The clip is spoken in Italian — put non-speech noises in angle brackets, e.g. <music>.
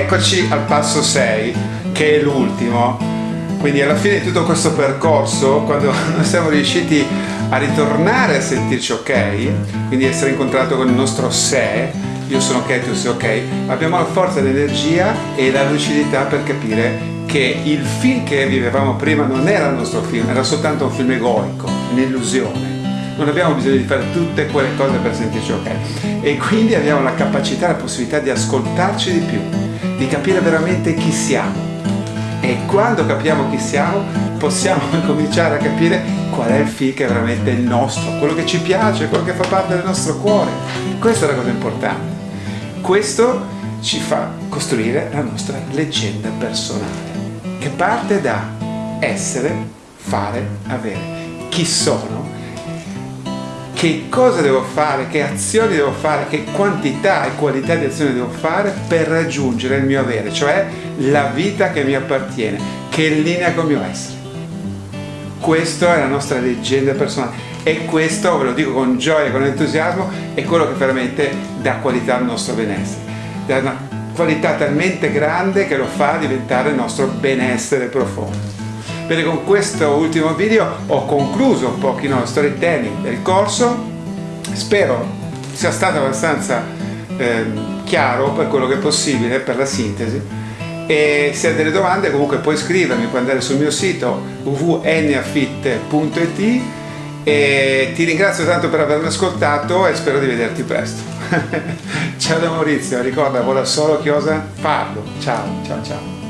eccoci al passo 6 che è l'ultimo. Quindi alla fine di tutto questo percorso quando <laughs> noi siamo riusciti a ritornare a sentirci ok quindi essere incontrato con il nostro sé io sono ok, tu sei ok abbiamo la forza, l'energia e la lucidità per capire che il film che vivevamo prima non era il nostro film era soltanto un film egoico, un'illusione non abbiamo bisogno di fare tutte quelle cose per sentirci ok e quindi abbiamo la capacità, la possibilità di ascoltarci di più di capire veramente chi siamo e quando capiamo chi siamo possiamo <laughs> cominciare a capire qual è il film che è veramente il nostro, quello che ci piace, quello che fa parte del nostro cuore. Questa è la cosa importante. Questo ci fa costruire la nostra leggenda personale, che parte da essere, fare, avere. Chi sono che cosa devo fare, che azioni devo fare, che quantità e qualità di azioni devo fare per raggiungere il mio avere, cioè la vita che mi appartiene, che è in linea con il mio essere. Questa è la nostra leggenda personale e questo, ve lo dico con gioia con entusiasmo, è quello che veramente dà qualità al nostro benessere. Dà una qualità talmente grande che lo fa diventare il nostro benessere profondo. Bene, con questo ultimo video ho concluso un pochino lo storytelling del corso, spero sia stato abbastanza eh, chiaro per quello che è possibile, per la sintesi, e se hai delle domande comunque puoi scrivermi, puoi andare sul mio sito www.nafit.it e ti ringrazio tanto per avermi ascoltato e spero di vederti presto. <laughs> ciao da Maurizio, ricorda, vola solo chiosa farlo. Ciao, ciao, ciao.